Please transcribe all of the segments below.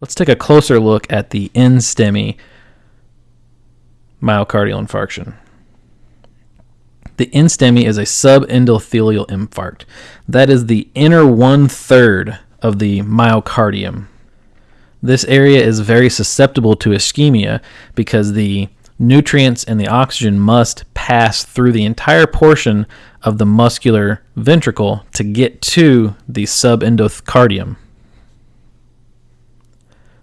Let's take a closer look at the NSTEMI myocardial infarction. The NSTEMI is a subendothelial infarct. That is the inner one third of the myocardium. This area is very susceptible to ischemia because the nutrients and the oxygen must pass through the entire portion of the muscular ventricle to get to the subendocardium.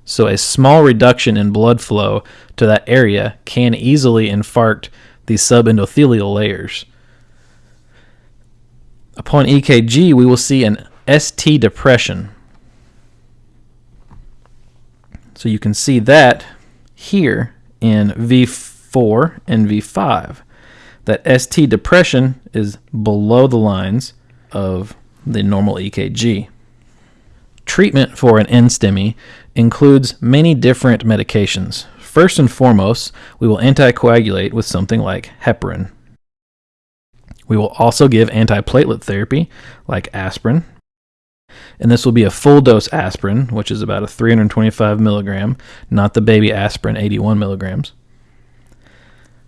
So a small reduction in blood flow to that area can easily infarct the subendothelial layers. Upon EKG, we will see an ST depression. So you can see that here in V4 and V5. That ST depression is below the lines of the normal EKG. Treatment for an NSTEMI includes many different medications. First and foremost, we will anticoagulate with something like heparin. We will also give antiplatelet therapy like aspirin. And this will be a full dose aspirin, which is about a 325 milligram, not the baby aspirin 81 milligrams.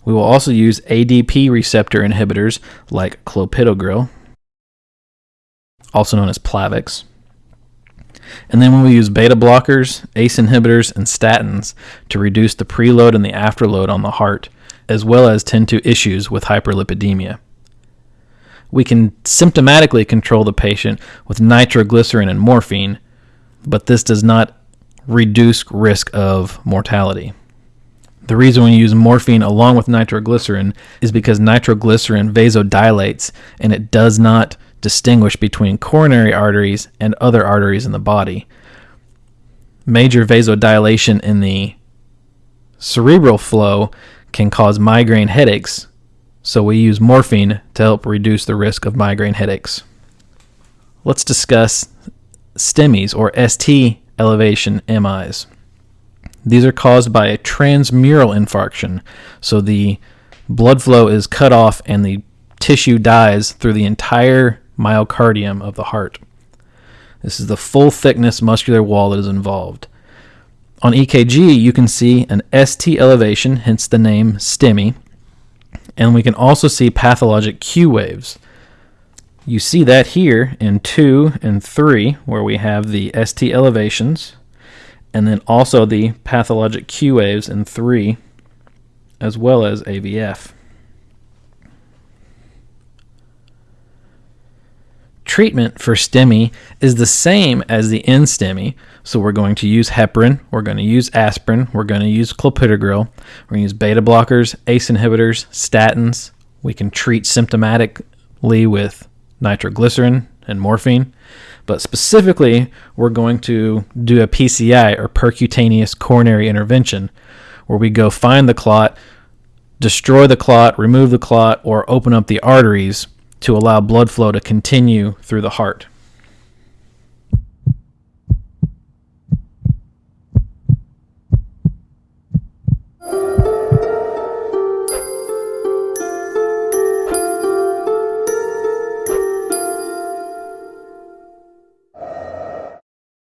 We will also use ADP receptor inhibitors like clopidogrel, also known as Plavix. And then when we use beta blockers, ACE inhibitors, and statins to reduce the preload and the afterload on the heart, as well as tend to issues with hyperlipidemia. We can symptomatically control the patient with nitroglycerin and morphine, but this does not reduce risk of mortality. The reason we use morphine along with nitroglycerin is because nitroglycerin vasodilates and it does not distinguish between coronary arteries and other arteries in the body. Major vasodilation in the cerebral flow can cause migraine headaches, so we use morphine to help reduce the risk of migraine headaches. Let's discuss STEMIs or ST elevation MIs. These are caused by a transmural infarction, so the blood flow is cut off and the tissue dies through the entire myocardium of the heart. This is the full thickness muscular wall that is involved. On EKG, you can see an ST elevation, hence the name STEMI, and we can also see pathologic Q waves. You see that here in 2 and 3, where we have the ST elevations, and then also the pathologic Q waves in 3, as well as AVF. Treatment for STEMI is the same as the NSTEMI. So we're going to use heparin, we're going to use aspirin, we're going to use clopidogrel, we're going to use beta blockers, ACE inhibitors, statins. We can treat symptomatically with nitroglycerin and morphine. But specifically, we're going to do a PCI or percutaneous coronary intervention where we go find the clot, destroy the clot, remove the clot, or open up the arteries to allow blood flow to continue through the heart.